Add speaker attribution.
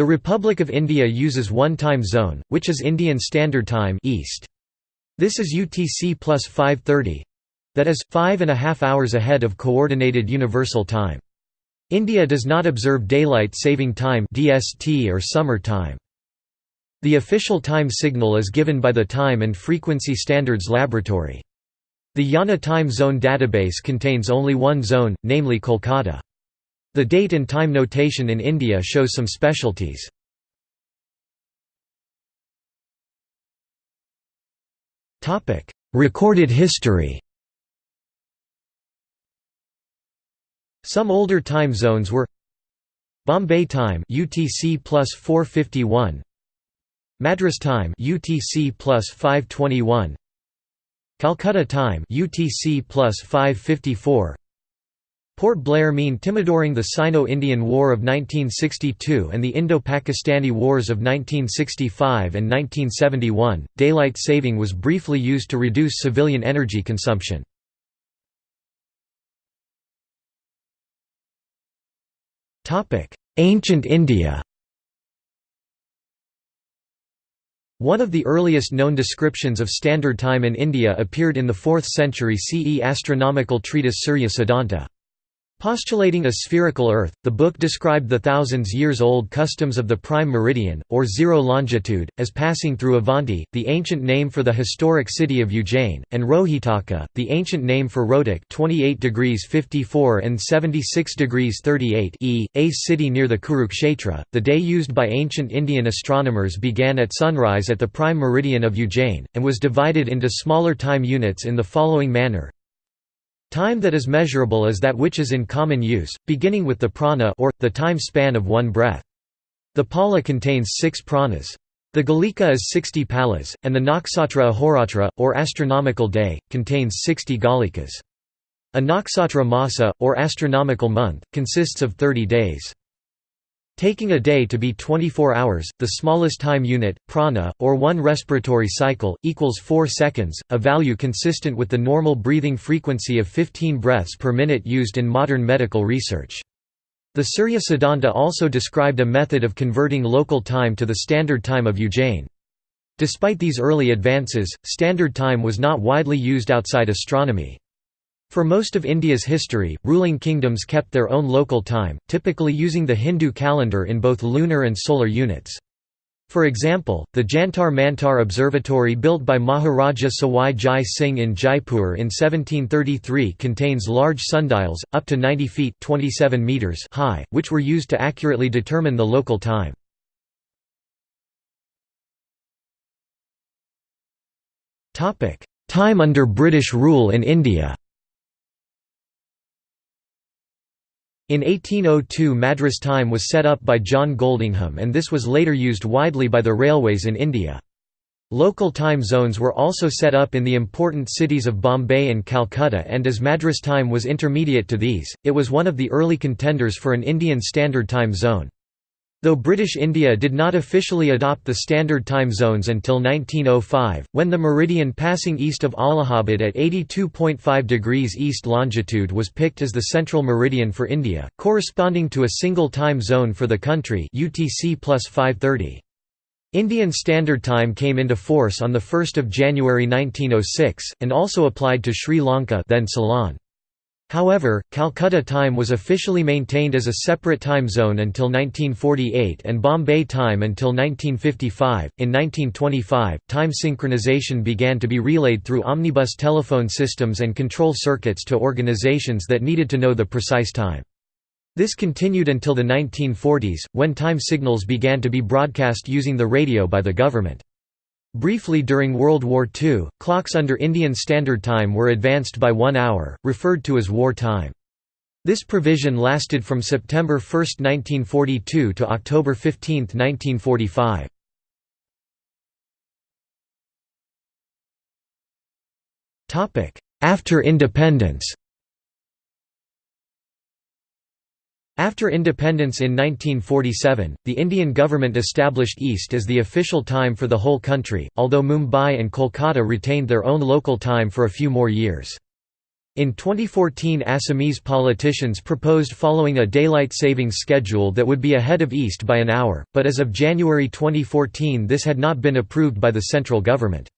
Speaker 1: The Republic of India uses one time zone, which is Indian Standard Time IST. This is UTC plus 530 that is, five and a half hours ahead of Coordinated Universal Time. India does not observe Daylight Saving Time DST or Summer Time. The official time signal is given by the Time and Frequency Standards Laboratory. The IANA time zone database contains only one zone, namely Kolkata. The date and time notation in India shows some specialties. Recorded history Some older time zones were Bombay time UTC plus 451 Madras time UTC plus 521 Calcutta time UTC plus 554 Port Blair mean Timodoring the Sino-Indian War of 1962 and the Indo-Pakistani Wars of 1965 and 1971, daylight saving was briefly used to reduce civilian energy consumption. Ancient India One of the earliest known descriptions of Standard Time in India appeared in the 4th century CE astronomical treatise Surya Siddhanta. Postulating a spherical Earth, the book described the thousands years old customs of the prime meridian, or zero longitude, as passing through Avanti, the ancient name for the historic city of Ujjain, and Rohitaka, the ancient name for Rohtak 28 degrees 54 and 76 degrees 38 e, a city near the Kurukshetra. The day used by ancient Indian astronomers began at sunrise at the prime meridian of Ujjain, and was divided into smaller time units in the following manner Time that is measurable is that which is in common use, beginning with the prana or, the time span of one breath. The pala contains six pranas. The galika is 60 palas, and the nakshatra ahoratra, or astronomical day, contains 60 galikas. A nakshatra masa, or astronomical month, consists of 30 days. Taking a day to be 24 hours, the smallest time unit, prana, or one respiratory cycle, equals 4 seconds, a value consistent with the normal breathing frequency of 15 breaths per minute used in modern medical research. The Surya Siddhanta also described a method of converting local time to the standard time of Ujjain. Despite these early advances, standard time was not widely used outside astronomy. For most of India's history, ruling kingdoms kept their own local time, typically using the Hindu calendar in both lunar and solar units. For example, the Jantar Mantar Observatory built by Maharaja Sawai Jai Singh in Jaipur in 1733 contains large sundials, up to 90 feet 27 meters high, which were used to accurately determine the local time. Time under British rule in India In 1802 Madras time was set up by John Goldingham and this was later used widely by the railways in India. Local time zones were also set up in the important cities of Bombay and Calcutta and as Madras time was intermediate to these, it was one of the early contenders for an Indian Standard Time zone. Though British India did not officially adopt the standard time zones until 1905, when the meridian passing east of Allahabad at 82.5 degrees east longitude was picked as the central meridian for India, corresponding to a single time zone for the country UTC plus 530. Indian Standard Time came into force on 1 January 1906, and also applied to Sri Lanka then Ceylon. However, Calcutta time was officially maintained as a separate time zone until 1948 and Bombay time until 1955. In 1925, time synchronization began to be relayed through omnibus telephone systems and control circuits to organizations that needed to know the precise time. This continued until the 1940s, when time signals began to be broadcast using the radio by the government. Briefly during World War II, clocks under Indian Standard Time were advanced by one hour, referred to as war time. This provision lasted from September 1, 1942 to October 15, 1945. After independence After independence in 1947, the Indian government established IST as the official time for the whole country, although Mumbai and Kolkata retained their own local time for a few more years. In 2014 Assamese politicians proposed following a daylight savings schedule that would be ahead of IST by an hour, but as of January 2014 this had not been approved by the central government.